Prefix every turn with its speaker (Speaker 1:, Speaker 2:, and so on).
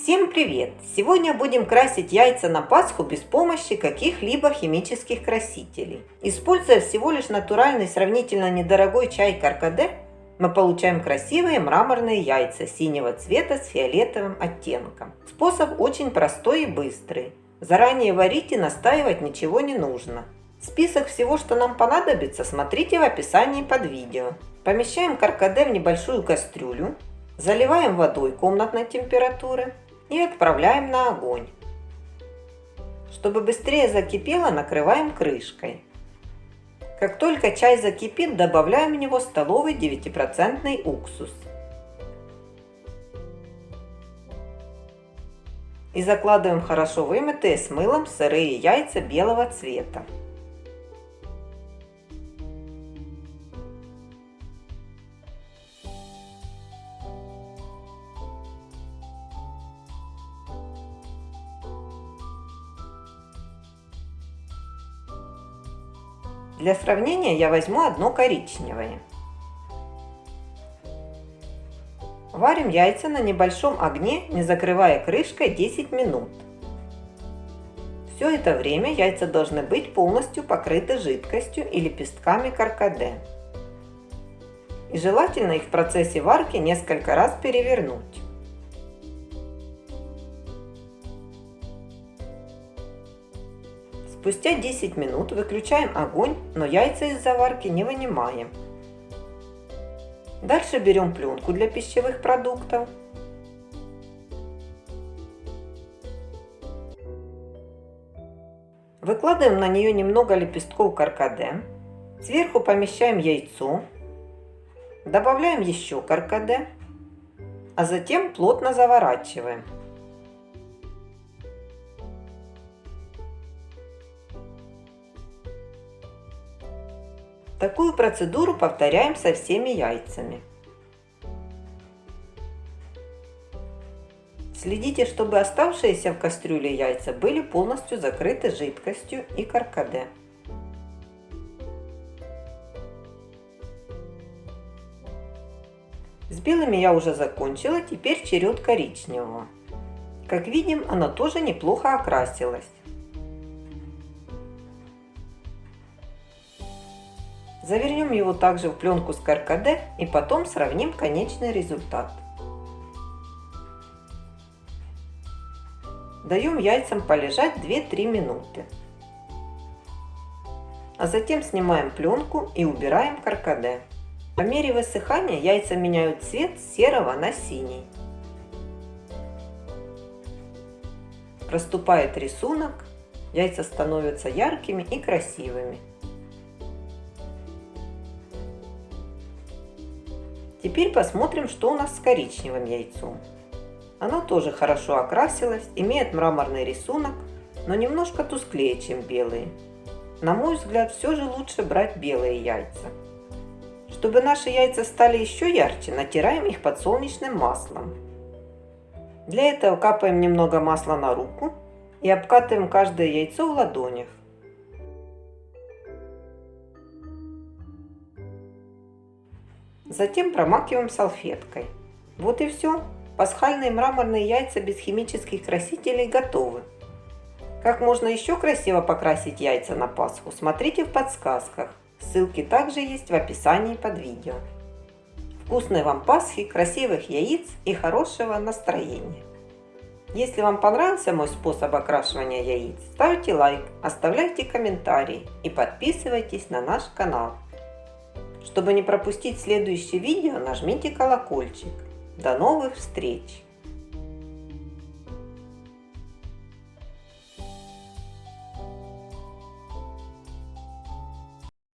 Speaker 1: Всем привет! Сегодня будем красить яйца на Пасху без помощи каких-либо химических красителей. Используя всего лишь натуральный сравнительно недорогой чай каркаде, мы получаем красивые мраморные яйца синего цвета с фиолетовым оттенком. Способ очень простой и быстрый. Заранее варить и настаивать ничего не нужно. Список всего, что нам понадобится, смотрите в описании под видео. Помещаем каркаде в небольшую кастрюлю, Заливаем водой комнатной температуры и отправляем на огонь. Чтобы быстрее закипело, накрываем крышкой. Как только чай закипит, добавляем в него столовый 9% уксус. И закладываем хорошо вымытые с мылом сырые яйца белого цвета. Для сравнения я возьму одно коричневое. Варим яйца на небольшом огне, не закрывая крышкой 10 минут. Все это время яйца должны быть полностью покрыты жидкостью и лепестками каркаде. И желательно их в процессе варки несколько раз перевернуть. Спустя 10 минут выключаем огонь, но яйца из заварки не вынимаем. Дальше берем пленку для пищевых продуктов. Выкладываем на нее немного лепестков каркаде. Сверху помещаем яйцо. Добавляем еще каркаде. А затем плотно заворачиваем. Такую процедуру повторяем со всеми яйцами. Следите, чтобы оставшиеся в кастрюле яйца были полностью закрыты жидкостью и каркаде. С белыми я уже закончила, теперь черед коричневого. Как видим, оно тоже неплохо окрасилось. Завернем его также в пленку с каркаде и потом сравним конечный результат. Даем яйцам полежать 2-3 минуты. А затем снимаем пленку и убираем каркаде. По мере высыхания яйца меняют цвет с серого на синий. Проступает рисунок, яйца становятся яркими и красивыми. Теперь посмотрим, что у нас с коричневым яйцом. Оно тоже хорошо окрасилось, имеет мраморный рисунок, но немножко тусклее, чем белые. На мой взгляд, все же лучше брать белые яйца. Чтобы наши яйца стали еще ярче, натираем их подсолнечным маслом. Для этого капаем немного масла на руку и обкатываем каждое яйцо в ладонях. Затем промакиваем салфеткой. Вот и все. Пасхальные мраморные яйца без химических красителей готовы. Как можно еще красиво покрасить яйца на Пасху, смотрите в подсказках. Ссылки также есть в описании под видео. Вкусной вам Пасхи, красивых яиц и хорошего настроения! Если вам понравился мой способ окрашивания яиц, ставьте лайк, оставляйте комментарии и подписывайтесь на наш канал. Чтобы не пропустить следующее видео, нажмите колокольчик. До новых встреч!